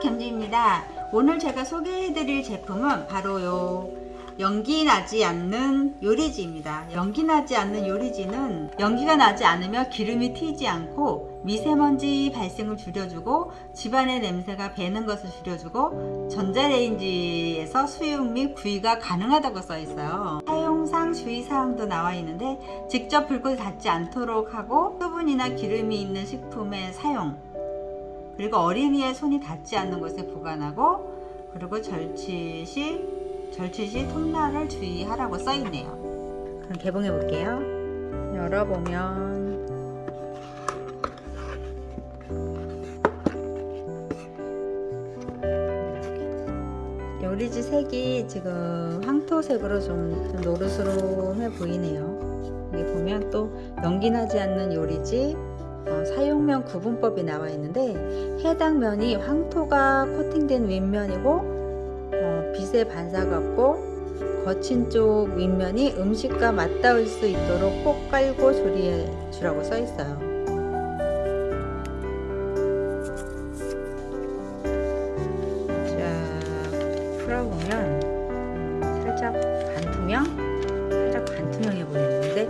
잼지입니다. 오늘 제가 소개해드릴 제품은 바로 요 연기 나지 않는 요리지입니다. 연기 나지 않는 요리지는 연기가 나지 않으며 기름이 튀지 않고 미세먼지 발생을 줄여주고 집안의 냄새가 배는 것을 줄여주고 전자레인지에서 수육 및 구이가 가능하다고 써 있어요. 사용상 주의사항도 나와 있는데 직접 불꽃이 닿지 않도록 하고 수분이나 기름이 있는 식품의 사용 그리고 어린이의 손이 닿지 않는 곳에 보관하고 그리고 절취 시 절취 시 톱날을 주의하라고 써 있네요. 그럼 개봉해 볼게요. 열어보면 요리지 색이 지금 황토색으로 좀, 좀 노르스름해 보이네요. 여기 보면 또 연기 나지 않는 요리지 어, 사용면 구분법이 나와 있는데 해당 면이 황토가 코팅된 윗면이고 어, 빛의 반사가 없고 거친 쪽 윗면이 음식과 맞닿을 수 있도록 꼭 깔고 조리해 주라고 써 있어요. 자, 풀어보면 음, 살짝 반투명, 살짝 반투명해 보이는데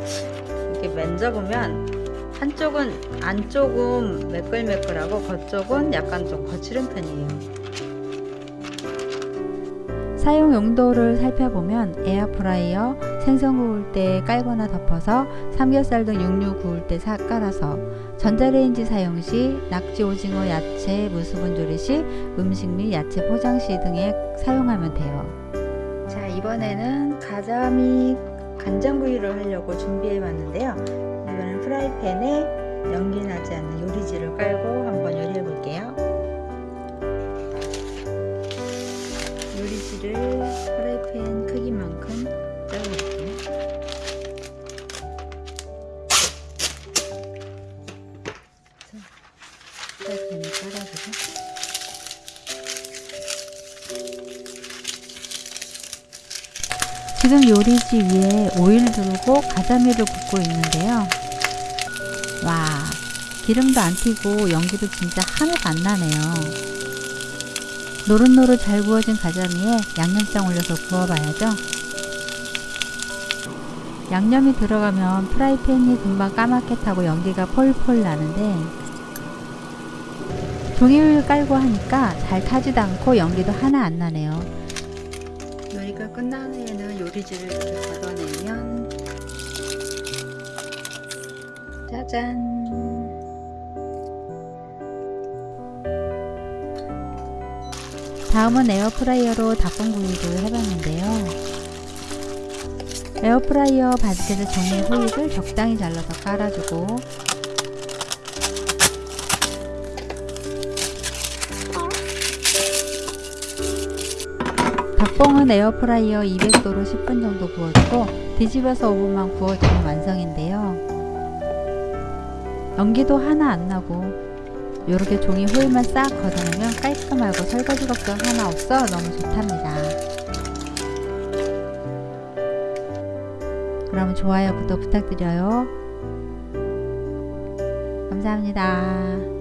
이렇게 만져보면 한쪽은 안쪽은 매끌매끌하고 겉쪽은 약간 좀 거칠은 편이에요. 사용 용도를 살펴보면 에어프라이어, 생선 구울 때 깔거나 덮어서 삼겹살 등 육류 구울 때 사, 깔아서 전자레인지 사용 시 낙지, 오징어, 야채, 무수 분 조리 시 음식 및 야채 포장 시 등에 사용하면 돼요. 자 이번에는 가자미 간장구이를 하려고 준비해 봤는데요. 이번엔 프라이팬에 연기 나지 않는 요리지를 깔고 한번 요리해 볼게요. 요리지를 프라이팬 크기만큼 잘라볼게요. 자, 프라이팬에 깔아주고 지금 요리지 위에 오일 두르고 가자미를 굽고 있는데요. 와, 기름도 안 튀고 연기도 진짜 하나도 안 나네요. 노릇노릇 잘 구워진 가자미에 양념장 올려서 구워봐야죠. 양념이 들어가면 프라이팬이 금방 까맣게 타고 연기가 폴폴 나는데 종이를 깔고 하니까 잘 타지도 않고 연기도 하나 안 나네요. 요리가 끝난 후에는 요리지를 이렇게 걷어내면 짜잔 다음은 에어프라이어로 닭봉구이를 해봤는데요. 에어프라이어 바디에 종이 호일을 적당히 잘라서 깔아주고 닭봉은 에어프라이어 200도로 10분 정도 구워주고 뒤집어서 5분만 구워주면 완성인데요. 연기도 하나 안 나고 이렇게 종이 호일만 싹 걷어내면 깔끔하고 설거지 걱정 하나 없어 너무 좋답니다. 그럼 좋아요, 구독 부탁드려요. 감사합니다.